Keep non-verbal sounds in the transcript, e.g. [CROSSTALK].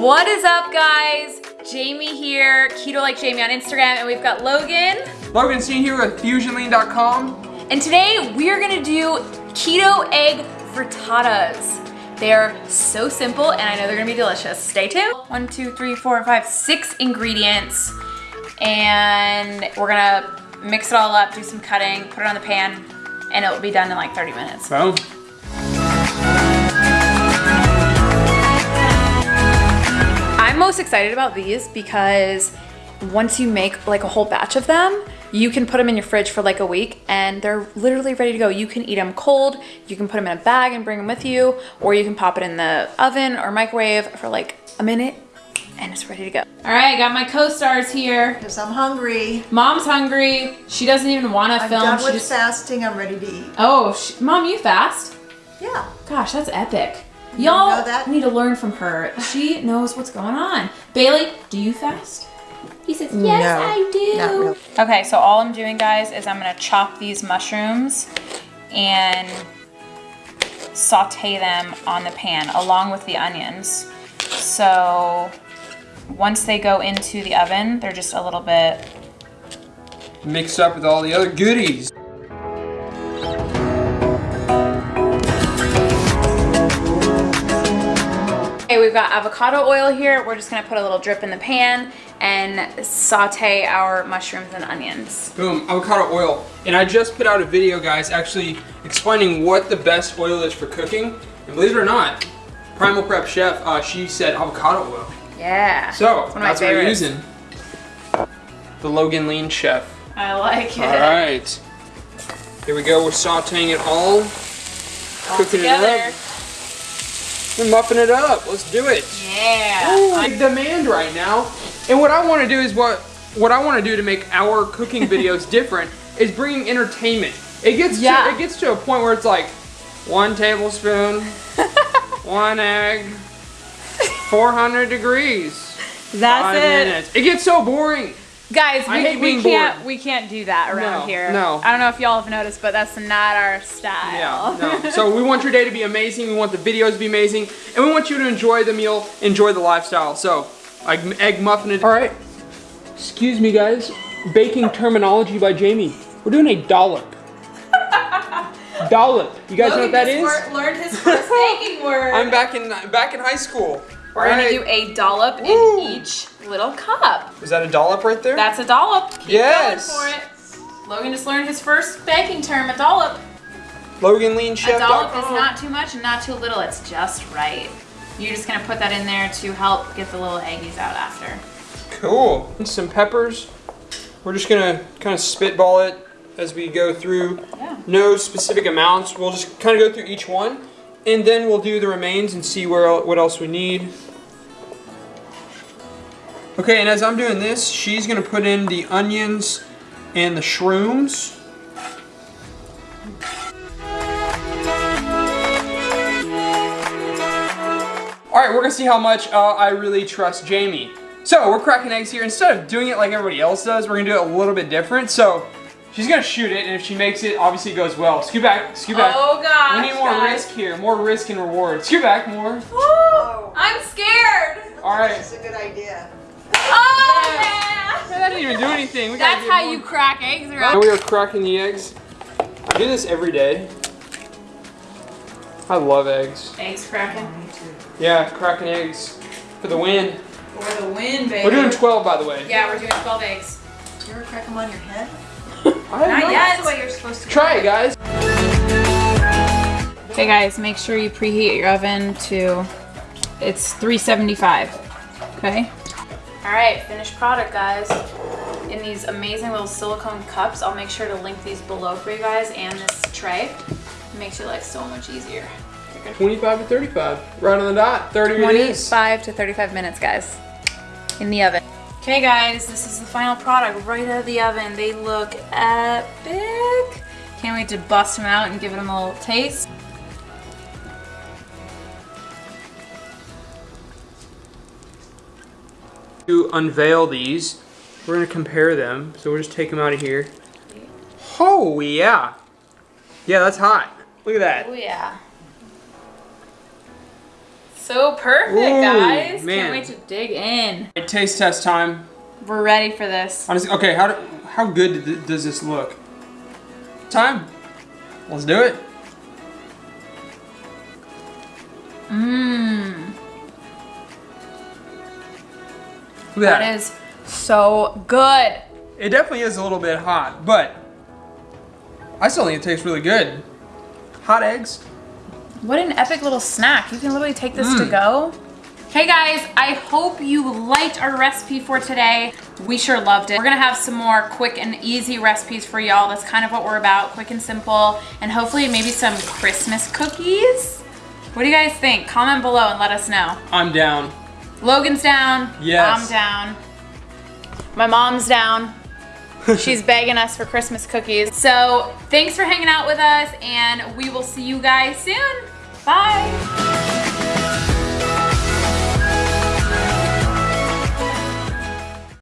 What is up guys? Jamie here, Keto Like Jamie on Instagram, and we've got Logan. Logan Seen here with FusionLean.com. And today we are gonna do keto egg frittatas. They're so simple and I know they're gonna be delicious. Stay tuned. One, two, three, four, five, six ingredients. And we're gonna mix it all up, do some cutting, put it on the pan, and it will be done in like 30 minutes. Boom. Most excited about these because once you make like a whole batch of them, you can put them in your fridge for like a week and they're literally ready to go. You can eat them cold, you can put them in a bag and bring them with you, or you can pop it in the oven or microwave for like a minute and it's ready to go. All right, got my co-stars here. Because I'm hungry. Mom's hungry. She doesn't even want to I'm film. done She with just- fasting. I'm ready to eat. Oh, she... Mom, you fast? Yeah. Gosh, that's epic. You Y'all need to learn from her. She knows what's going on. Bailey, do you fast? He says, yes, No, I do. really. Okay, so all I'm doing, guys, is I'm gonna chop these mushrooms and saute them on the pan along with the onions. So once they go into the oven, they're just a little bit Mixed up with all the other goodies. Okay, we've got avocado oil here. We're just gonna put a little drip in the pan and saute our mushrooms and onions. Boom, avocado oil. And I just put out a video, guys, actually explaining what the best oil is for cooking. And believe it or not, Primal Prep Chef, uh, she said avocado oil. Yeah. So, that's what we're using. The Logan Lean Chef. I like it. All right. Here we go, we're sauteing it all. All cooking together. it up. We're muffing it up. Let's do it. Yeah. Big demand right now. And what I want to do is what what I want to do to make our cooking videos [LAUGHS] different is bringing entertainment. It gets Yeah. to, it gets to a point where it's like one tablespoon, [LAUGHS] one egg, 400 degrees. That's five it. minutes. It gets so boring. Guys, I we, we can't bored. we can't do that around No, here. no. I don't know if y'all have noticed, but that's not our style. Yeah, no. So we want your day to be amazing. We want the videos to be amazing, and we want you to enjoy the meal, enjoy the lifestyle. So, egg, egg muffin it. All right. Excuse me, guys. Baking terminology by Jamie. We're doing a dollop. [LAUGHS] dollop. You guys know what that is? learned his first baking [LAUGHS] word. I'm back in back in high school. We're All gonna right. do a dollop Woo. in each little cup. Is that a dollop right there? That's a dollop. Keep Yes. going for it. Logan just learned his first baking term, a dollop. Logan Lean A dollop is not too much and not too little, it's just right. You're just gonna put that in there to help get the little eggies out after. Cool. And some peppers. We're just gonna kind of spitball it as we go through. Yeah. No specific amounts. We'll just kind of go through each one, and then we'll do the remains and see where what else we need. Okay, and as I'm doing this, she's gonna put in the onions and the shrooms. All right, we're gonna see how much uh, I really trust Jamie. So we're cracking eggs here. Instead of doing it like everybody else does, we're gonna do it a little bit different. So she's gonna shoot it, and if she makes it, obviously it goes well. Scoot back, scoot back. Oh gosh. we need more guys. risk here, more risk and reward. Scoot back more. Woo! I'm scared. All right. That's a good idea. Oh yeah. That didn't even do anything. We That's how more. you crack eggs, Now right? we are cracking the eggs. I do this every day. I love eggs. Eggs cracking. Me too. Yeah, cracking eggs for the win. For the win, baby. We're doing 12, by the way. Yeah, we're doing 12 eggs. Do you ever crack them on your head? [LAUGHS] I have Not yet. That's the way you're supposed to Try it, guys. Okay guys, make sure you preheat your oven to, it's 375, okay? All right, finished product guys. In these amazing little silicone cups, I'll make sure to link these below for you guys and this tray. It makes your life so much easier. 25 to 35. Right on the dot. 30 it is. 25 to 35 minutes guys in the oven. Okay guys, this is the final product right out of the oven. They look epic. Can't wait to bust them out and give them a little taste. To unveil these, we're gonna compare them. So we'll just take them out of here. Oh yeah. Yeah, that's hot. Look at that. Oh yeah. So perfect, Ooh, guys. man. Can't wait to dig in. Right, taste test time. We're ready for this. Honestly, okay, how do, how good d- does this look? Time. Let's do it. Mmm. Look at That is so good. It definitely is a little bit hot, but I still think it tastes really good. Hot eggs. What an epic little snack. You can literally take this Mm. to go. Hey guys, I hope you liked our recipe for today. We sure loved it. We're gonna have some more quick and easy recipes for y'all. That's kind of what we're about, quick and simple. And hopefully maybe some Christmas cookies. What do you guys think? Comment below and let us know. I'm down. Logan's down. Yes. I'm down. My mom's down. She's begging us for Christmas cookies. So thanks for hanging out with us and we will see you guys soon. Bye.